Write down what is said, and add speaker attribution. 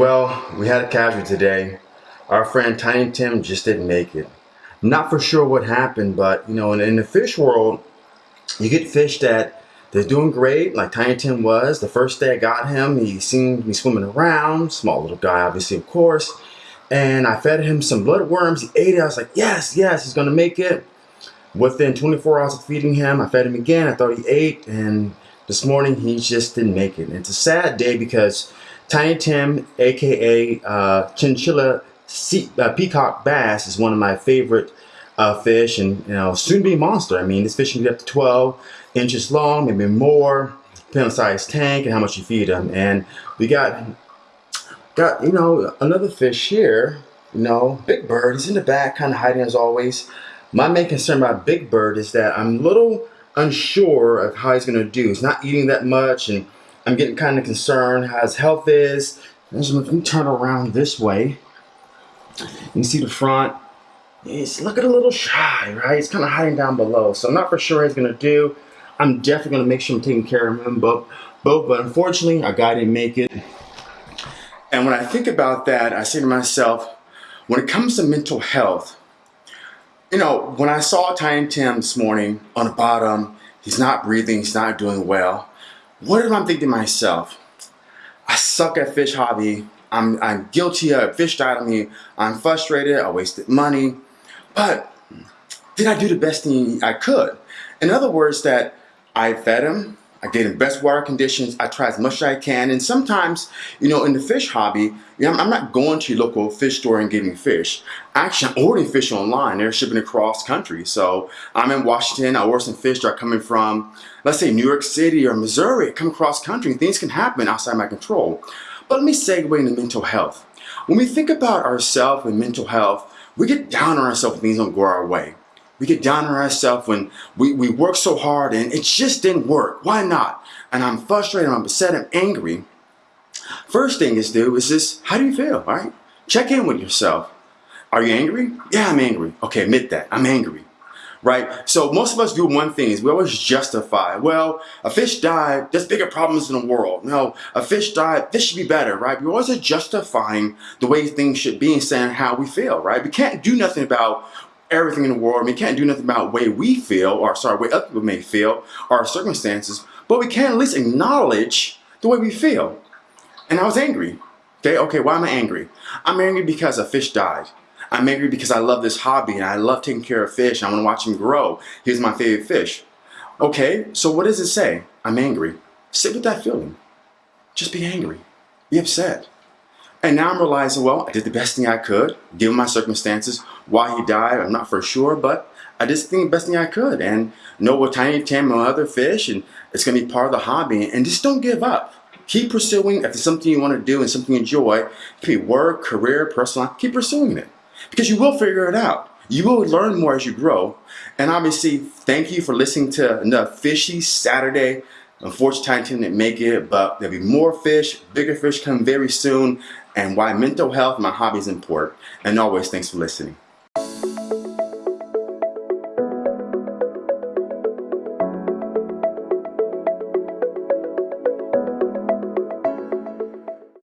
Speaker 1: Well, we had a casualty today. Our friend Tiny Tim just didn't make it. Not for sure what happened, but you know, in, in the fish world, you get fish that they're doing great, like Tiny Tim was. The first day I got him, he seemed to be swimming around. Small little guy, obviously, of course. And I fed him some bloodworms. He ate it. I was like, yes, yes, he's gonna make it. Within 24 hours of feeding him, I fed him again. I thought he ate, and this morning he just didn't make it. It's a sad day because Tiny Tim, aka uh, Chinchilla sea, uh, Peacock Bass, is one of my favorite uh, fish, and you know, soon be monster. I mean, this fish can get up to 12 inches long, maybe more, depending on size tank and how much you feed them. And we got got you know another fish here. You know, Big Bird. He's in the back, kind of hiding as always. My main concern about Big Bird is that I'm a little unsure of how he's going to do. He's not eating that much, and I'm getting kind of concerned how his health is. Let me turn around this way. You see the front. He's looking a little shy, right? He's kind of hiding down below. So I'm not for sure what he's going to do. I'm definitely going to make sure I'm taking care of him both, both. But unfortunately, our guy didn't make it. And when I think about that, I say to myself, when it comes to mental health, you know, when I saw Tiny Tim this morning on the bottom, he's not breathing, he's not doing well. What am I'm thinking to myself? I suck at fish hobby. I'm, I'm guilty of fish died on me. I'm frustrated. I wasted money. But did I do the best thing I could? In other words, that I fed him, I get him best water conditions. I try as much as I can. And sometimes, you know, in the fish hobby, you know, I'm not going to your local fish store and getting fish. Actually, I'm ordering fish online. They're shipping across country. So I'm in Washington. I order some fish that are coming from, let's say, New York City or Missouri. Come across country. Things can happen outside my control. But let me segue into mental health. When we think about ourselves and mental health, we get down on ourselves when things don't go our way. We get down on ourselves when we, we work so hard and it just didn't work. Why not? And I'm frustrated, I'm upset, I'm angry. First thing is do is this, how do you feel, right? Check in with yourself. Are you angry? Yeah, I'm angry. Okay, admit that. I'm angry right? So most of us do one thing is we always justify, well, a fish died, there's bigger problems in the world. No, a fish died, this should be better, right? We're always justifying the way things should be and saying how we feel, right? We can't do nothing about everything in the world. We can't do nothing about way we feel, or sorry, way other people may feel, or our circumstances, but we can at least acknowledge the way we feel. And I was angry. Okay, okay, why am I angry? I'm angry because a fish died. I'm angry because I love this hobby and I love taking care of fish. I want to watch him grow. He's my favorite fish. Okay, so what does it say? I'm angry. Sit with that feeling. Just be angry. Be upset. And now I'm realizing, well, I did the best thing I could, given my circumstances. Why he died, I'm not for sure, but I did the best thing I could and know what Tiny Tim and other fish, and it's going to be part of the hobby. And just don't give up. Keep pursuing. If it's something you want to do and something you enjoy, it could be work, career, personal keep pursuing it. Because you will figure it out. You will learn more as you grow. And obviously, thank you for listening to the Fishy Saturday. Unfortunately, Tiny didn't make it, but there'll be more fish, bigger fish come very soon and why mental health, my hobby is important. And always, thanks for listening.